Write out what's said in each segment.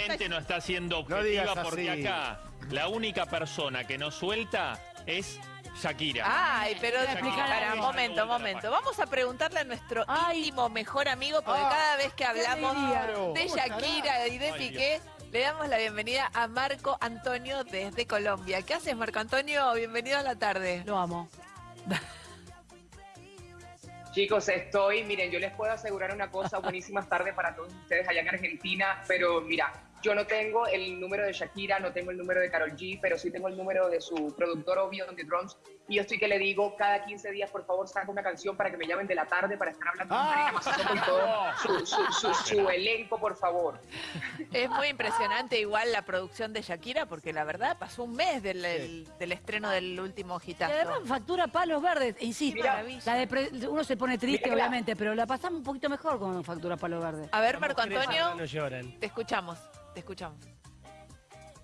claramente no está siendo No objetiva porque así. acá la única persona que no suelta es Shakira. Ay, pero Shakira. para, momento, momento. Vamos a preguntarle a nuestro Ay. íntimo mejor amigo, porque Ah, cada vez que hablamos de ¿Cómo Shakira y de Ay, Piqué, le damos la bienvenida a Marco Antonio desde Colombia. ¿Qué haces, Marco Antonio? Bienvenido a la tarde. Lo amo. Chicos, estoy, miren, yo les puedo asegurar una cosa, buenísimas tardes para todos ustedes allá en Argentina, pero mira, yo no tengo el número de Shakira, no tengo el número de Carol G, pero sí tengo el número de su productor obvio de drums, y yo estoy que le digo, cada 15 días, por favor, saca una canción para que me llamen de la tarde para estar hablando con Ah. Todo su, su- su- su elenco, por favor. Es muy impresionante igual la producción de Shakira, porque la verdad pasó un mes del, el- del estreno del último Y además hitazo. factura palos verdes. Insisto, Mira. la depre- uno se pone triste, Mira. obviamente, pero la pasamos un poquito mejor con factura palos verdes. A ver, Marco Antonio, No lloran. te escuchamos, te escuchamos.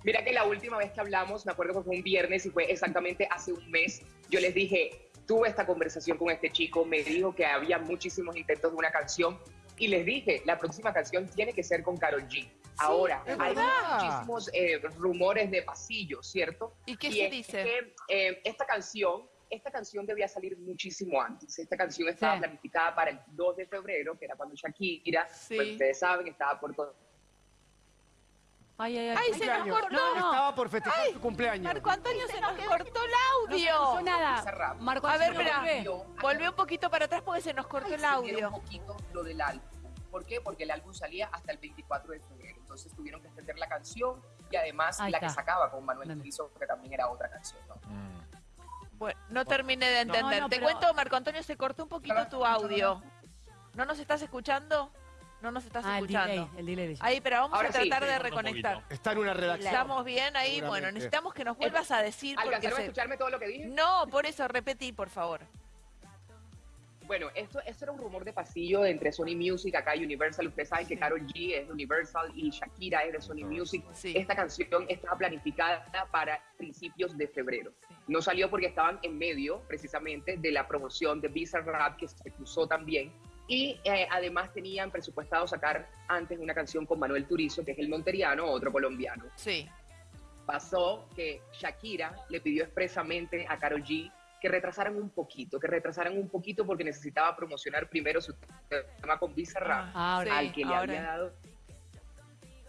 Mira que la última vez que hablamos, me acuerdo que fue un viernes y fue exactamente hace un mes, yo les dije, tuve esta conversación con este chico, me dijo que había muchísimos intentos de una canción y les dije, la próxima canción tiene que ser con Karol G. Ahora, hay muchísimos eh, rumores de pasillo, ¿cierto? ¿Y qué se dice? que eh, esta canción, esta canción debía salir muchísimo antes. Esta canción estaba Sí. planificada para el 2 de febrero, que era cuando Shakira, Sí. pues ustedes saben, estaba por todo. Ay, ay, ay. Ay, se nos cortó. No, no. Estaba por festejar su cumpleaños. Marco Antonio se nos cortó el No audio. nada. Cerramos. Marco A ver, Antonio, espera. volvé. Yo- Volvió un poquito para atrás porque se nos cortó el audio. un poquito lo del álbum. ¿Por qué? Porque el álbum salía hasta el 24 de febrero. Entonces tuvieron que extender la canción y además Ahí la que sacaba con Manuel. Turizo, que también era otra canción. ¿no? Mm. Bueno, no terminé de entender. No, no, Te pero- cuento, Marco Antonio, se cortó un poquito tu audio. ¿No nos estás escuchando? No nos estás Ah, el escuchando. delay, el delay. de- Ahí, pero vamos Ahora a tratar sí, de reconectar. Está en una redacción. ¿Estamos bien ahí? Bueno, necesitamos que nos vuelvas a decir porque ¿Alcanzaron a se... escucharme todo lo que dije? No, por eso repetí, por favor. Bueno, esto, esto era un rumor de pasillo entre Sony Music, acá y Universal. Ustedes saben que Karol G es de Universal y Shakira es de Sony Music. Sí. Esta canción estaba planificada para principios de febrero. Sí. No salió porque estaban en medio, precisamente, de la promoción de Visa Rap, que se cruzó también. Y eh, además tenían presupuestado sacar antes una canción con Manuel Turizo, que es el monteriano, otro colombiano. Sí. Pasó que Shakira le pidió expresamente a Karol G que retrasaran un poquito, que retrasaran un poquito porque necesitaba promocionar primero su tema con Visa Rap Ah, sí, al que le ahora. había dado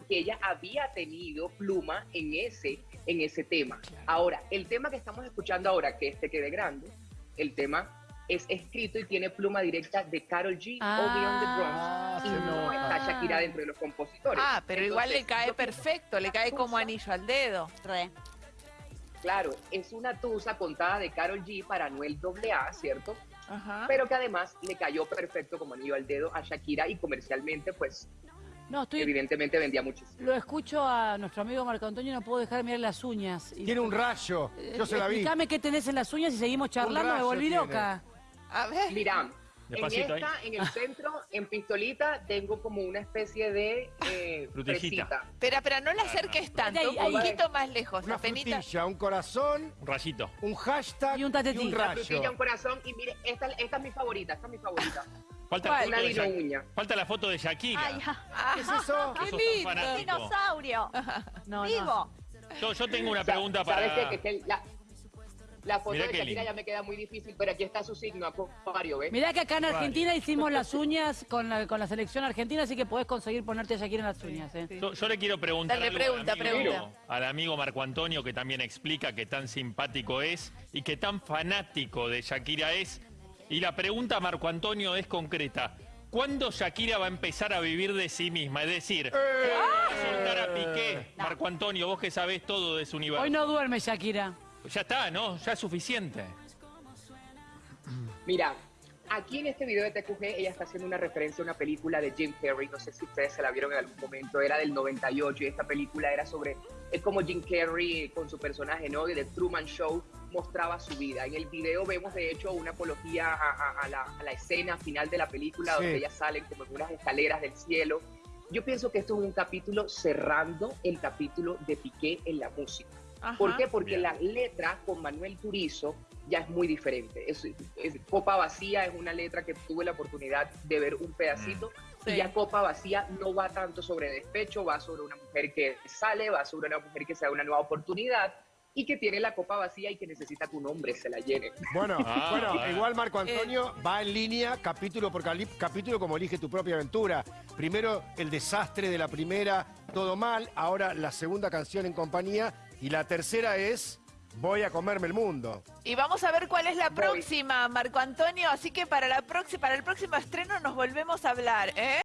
que ella había tenido pluma en ese en ese tema. Ahora, el tema que estamos escuchando ahora, que este quede grande, el tema es escrito y tiene pluma directa de Carol G Ah. o Beyond the Drums Ah, y no nota. está Shakira dentro de los compositores. Ah, pero igual le cae perfecto, le que cae como anillo al dedo. Re. Claro, es una tusa contada de Carol G para Noel AA, ¿cierto? Ajá. Pero que además le cayó perfecto como anillo al dedo a Shakira y comercialmente, pues, No, estoy. evidentemente vendía muchísimo. Lo escucho a nuestro amigo Marco Antonio, no puedo dejar de mirar las uñas. Y- Tiene un rayo. Yo se la vi. Explícame qué tenés en las uñas y seguimos charlando, me volví tiene. loca. A ver. Mira, en Despacito ahí. esta, en el centro, en pistolita, tengo como una especie de eh, Frutillita. Espera, espera, no le acerques tanto, Ahí, un poquito más lejos. Una apenita. frutilla, un corazón, Un rayito. un hashtag Y un tatetí. Una frutilla, un rayo. corazón. Y mire, esta, esta es mi favorita, esta es mi favorita. Falta ¿Cuál? la, Una foto de. Falta la foto de Shakira. Ay, ¿Qué es eso? Sos tan lindo. dinosaurio. No, no. Vivo. Yo, yo tengo una pregunta ¿Sabes para... qué? Que es el- la, la foto Mirá de Shakira lindo. ya me queda muy difícil, pero aquí está su signo, acuario, ¿ves? Mirá que acá en Argentina hicimos las uñas con la, con la selección argentina, así que podés conseguir ponerte a Shakira en las uñas. ¿eh? Sí. Yo, yo le quiero preguntar Dale, algo pregunta, al, amigo, pregunta. al amigo Marco Antonio, que también explica que tan simpático es y que tan fanático de Shakira es. Y la pregunta, Marco Antonio, es concreta. ¿Cuándo Shakira va a empezar a vivir de sí misma? Es decir, va a soltar a Piqué. Marco Antonio, vos que sabés todo de su universo. Hoy no duerme Shakira. Ya está, ¿no? Ya es suficiente. Mira, aquí en este video de TQG ella está haciendo una referencia a una película de Jim Carrey, no sé si ustedes se la vieron en algún momento, era del 98 y esta película era sobre, es como Jim Carrey con su personaje, ¿no? Y The Truman Show mostraba su vida. En el video vemos de hecho una apología a, a- a la, a la escena final de la película Sí. donde ellas salen como en unas escaleras del cielo. Yo pienso que esto es un capítulo cerrando el capítulo de Piqué en la música. Ajá. ¿Por qué? Porque Bien. la letra con Manuel Turizo ya es muy diferente. Es, es Copa Vacía es una letra que tuve la oportunidad de ver un pedacito Sí. Y ya Copa Vacía no va tanto sobre despecho, va sobre una mujer que sale, va sobre una mujer que se da una nueva oportunidad y que tiene la copa vacía y que necesita que un hombre se la llene. Bueno, Ah, bueno, igual Marco Antonio va en línea capítulo por capítulo como elige tu propia aventura. Primero el desastre de la primera, todo mal, ahora la segunda canción en compañía y la tercera es Voy a comerme el mundo. Y vamos a ver cuál es la Voy. próxima, Marco Antonio. Así que para, la para el próximo estreno nos volvemos a hablar, ¿eh?